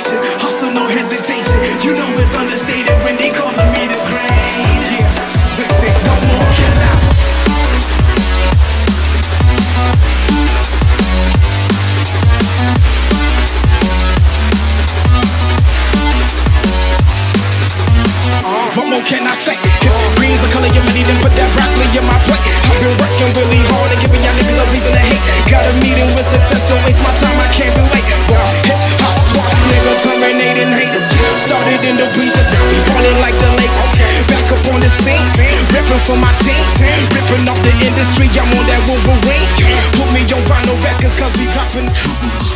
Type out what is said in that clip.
so no hesitation. You know it's understated when they calling me the great. Yeah, listen, no more. What more can I say? Green's the color of money, then put that broccoli in my plate. I've been working really hard and giving y'all niggas a reason to hate. Got a meeting with success, don't waste In the bleachers, now we ballin' like the Lakers. Back up on the scene, ripping for my team. Ripping off the industry, I'm on that Wolverine. Put me on vinyl records, cause we poppin'.